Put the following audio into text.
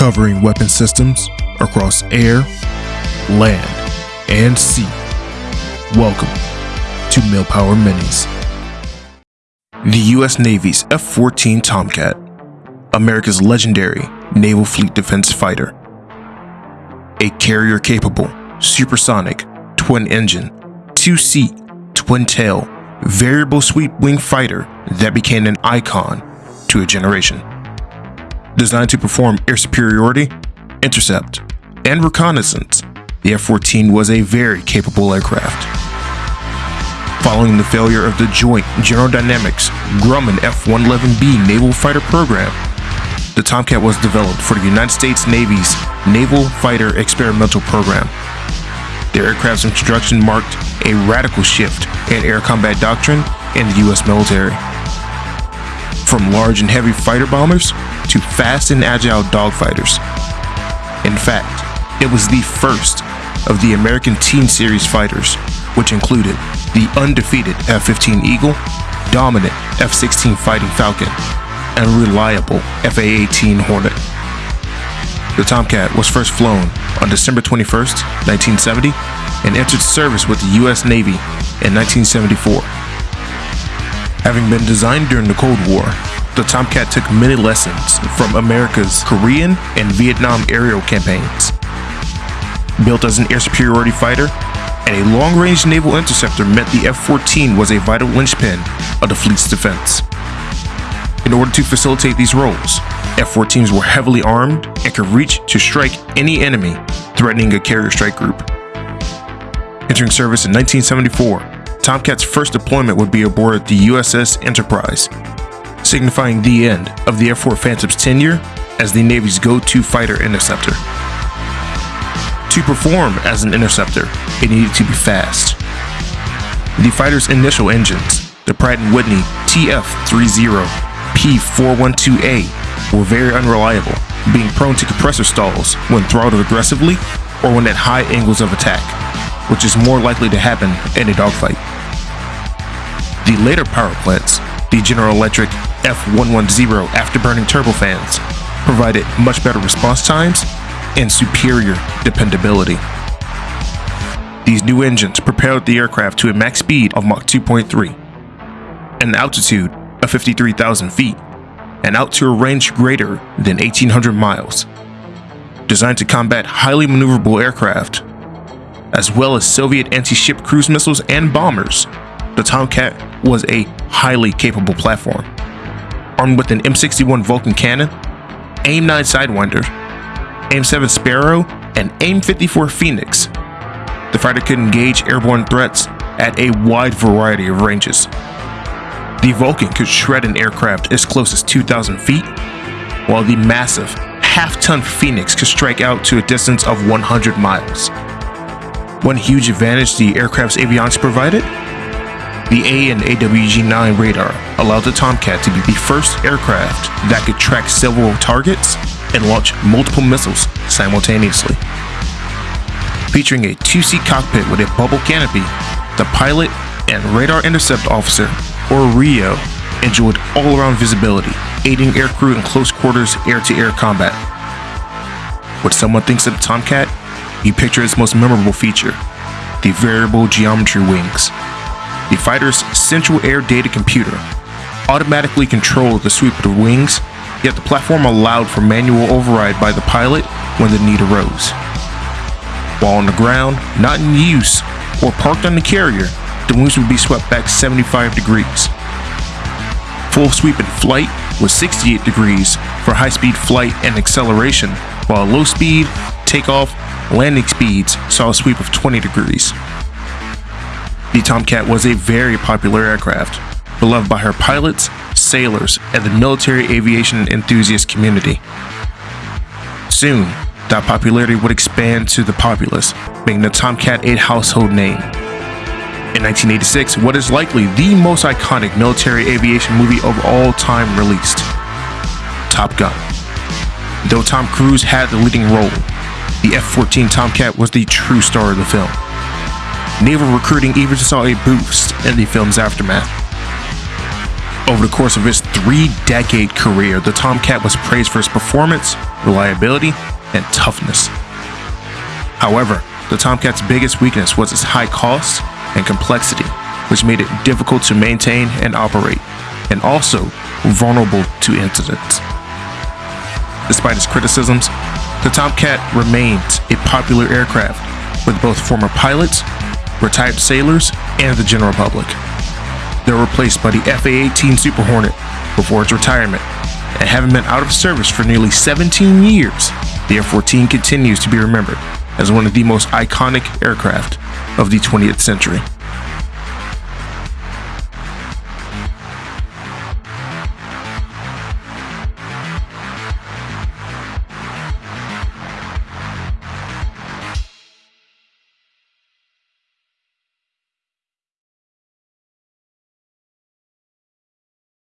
covering weapon systems across air, land, and sea. Welcome to Millpower Minis. The U.S. Navy's F 14 Tomcat, America's legendary naval fleet defense fighter. A carrier capable, supersonic, twin engine, two seat, twin tail, variable sweep wing fighter that became an icon to a generation. Designed to perform air superiority, intercept, and reconnaissance, the F 14 was a very capable aircraft. Following the failure of the joint General Dynamics Grumman F 111B naval fighter program, the Tomcat was developed for the United States Navy's Naval Fighter Experimental Program. The aircraft's introduction marked a radical shift in air combat doctrine in the U.S. military. From large and heavy fighter bombers to fast and agile dogfighters. In fact, it was the first of the American Teen Series fighters, which included the undefeated F-15 Eagle, dominant F-16 Fighting Falcon, and reliable F-A-18 Hornet. The Tomcat was first flown on December 21, 1970, and entered service with the U.S. Navy in 1974. Having been designed during the Cold War, the Tomcat took many lessons from America's Korean and Vietnam aerial campaigns. Built as an air superiority fighter and a long-range naval interceptor meant the F-14 was a vital linchpin of the fleet's defense. In order to facilitate these roles, F-14s were heavily armed and could reach to strike any enemy threatening a carrier strike group. Entering service in 1974, Tomcat's first deployment would be aboard the USS Enterprise, signifying the end of the F-4 Phantom's tenure as the Navy's go-to fighter interceptor. To perform as an interceptor, it needed to be fast. The fighter's initial engines, the Pratt & Whitney TF-30 P412A, were very unreliable, being prone to compressor stalls when throttled aggressively or when at high angles of attack, which is more likely to happen in a dogfight. The later power plants, the General Electric F110 afterburning turbofans, provided much better response times and superior dependability. These new engines propelled the aircraft to a max speed of Mach 2.3, an altitude of 53,000 feet, and out to a range greater than 1,800 miles. Designed to combat highly maneuverable aircraft, as well as Soviet anti-ship cruise missiles and bombers, the Tomcat was a highly capable platform. Armed with an M61 Vulcan cannon, AIM-9 Sidewinder, AIM-7 Sparrow, and AIM-54 Phoenix, the fighter could engage airborne threats at a wide variety of ranges. The Vulcan could shred an aircraft as close as 2,000 feet, while the massive half-ton Phoenix could strike out to a distance of 100 miles. One huge advantage the aircraft's avionics provided the AN/AWG-9 radar allowed the Tomcat to be the first aircraft that could track several targets and launch multiple missiles simultaneously. Featuring a two-seat cockpit with a bubble canopy, the pilot and radar intercept officer, or RIO, enjoyed all-around visibility, aiding aircrew in close quarters air-to-air -air combat. What someone thinks of the Tomcat, you picture its most memorable feature, the variable geometry wings. The fighter's central air data computer automatically controlled the sweep of the wings, yet the platform allowed for manual override by the pilot when the need arose. While on the ground, not in use, or parked on the carrier, the wings would be swept back 75 degrees. Full sweep in flight was 68 degrees for high-speed flight and acceleration, while low speed, takeoff, landing speeds saw a sweep of 20 degrees. The Tomcat was a very popular aircraft, beloved by her pilots, sailors, and the military aviation enthusiast community. Soon, that popularity would expand to the populace, making the Tomcat a household name. In 1986, what is likely the most iconic military aviation movie of all time released, Top Gun. Though Tom Cruise had the leading role, the F-14 Tomcat was the true star of the film. Naval recruiting even saw a boost in the film's aftermath. Over the course of its three-decade career, the Tomcat was praised for its performance, reliability, and toughness. However, the Tomcat's biggest weakness was its high cost and complexity, which made it difficult to maintain and operate, and also vulnerable to incidents. Despite its criticisms, the Tomcat remains a popular aircraft with both former pilots, retired sailors, and the general public. They were replaced by the FA-18 Super Hornet before its retirement, and having been out of service for nearly 17 years, the F-14 continues to be remembered as one of the most iconic aircraft of the 20th century.